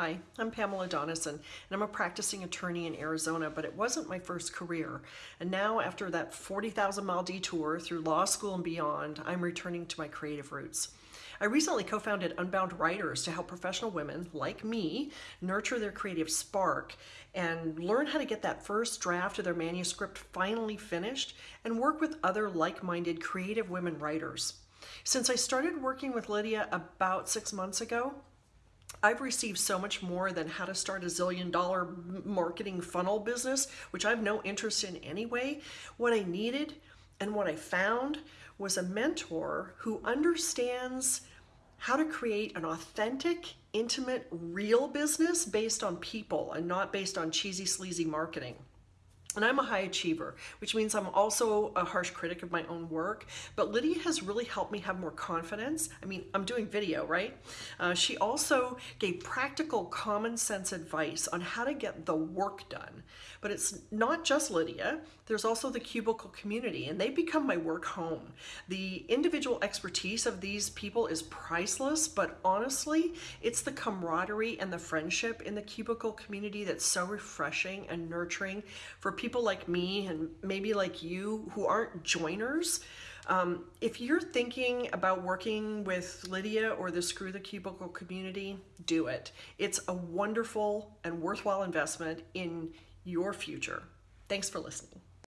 Hi, I'm Pamela Donison, and I'm a practicing attorney in Arizona, but it wasn't my first career. And now, after that 40,000 mile detour through law school and beyond, I'm returning to my creative roots. I recently co founded Unbound Writers to help professional women like me nurture their creative spark and learn how to get that first draft of their manuscript finally finished and work with other like minded creative women writers. Since I started working with Lydia about six months ago, I've received so much more than how to start a zillion dollar marketing funnel business, which I have no interest in anyway. What I needed and what I found was a mentor who understands how to create an authentic, intimate, real business based on people and not based on cheesy, sleazy marketing. And I'm a high achiever, which means I'm also a harsh critic of my own work. But Lydia has really helped me have more confidence. I mean, I'm doing video, right? Uh, she also gave practical, common sense advice on how to get the work done. But it's not just Lydia, there's also the Cubicle community, and they become my work home. The individual expertise of these people is priceless, but honestly, it's the camaraderie and the friendship in the Cubicle community that's so refreshing and nurturing for people like me and maybe like you who aren't joiners, um, if you're thinking about working with Lydia or the Screw the Cubicle community, do it. It's a wonderful and worthwhile investment in your future. Thanks for listening.